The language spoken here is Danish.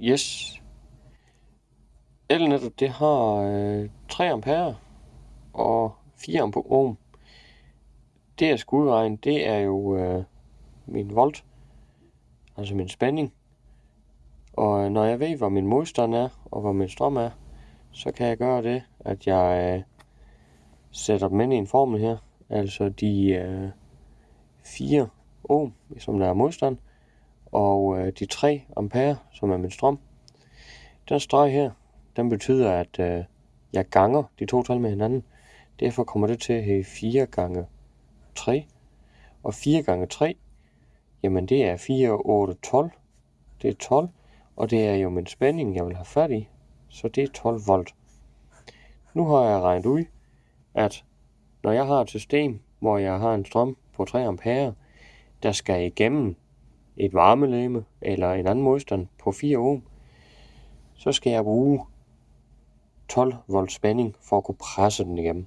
Yes. Elnettet det har øh, 3 ampere og 4 ampere ohm. Det jeg skal udregne, det er jo øh, min volt, altså min spænding. Og øh, når jeg ved, hvor min modstand er, og hvor min strøm er, så kan jeg gøre det, at jeg øh, sætter dem ind i en formel her. Altså de øh, 4 ohm, som der er modstand, og øh, de 3 ampere, som er min strøm. Den streg her, den betyder, at øh, jeg ganger de to tal med hinanden. Derfor kommer det til at hedde 4 gange 3. Og 4 gange 3, jamen det er 4, 8, 12. Det er 12, og det er jo min spænding, jeg vil have fat i. Så det er 12 volt. Nu har jeg regnet ud, at når jeg har et system, hvor jeg har en strøm på 3 ampere, der skal igennem et varmelegeme eller en anden modstand på 4 ohm, så skal jeg bruge 12 volt spænding for at kunne presse den igennem.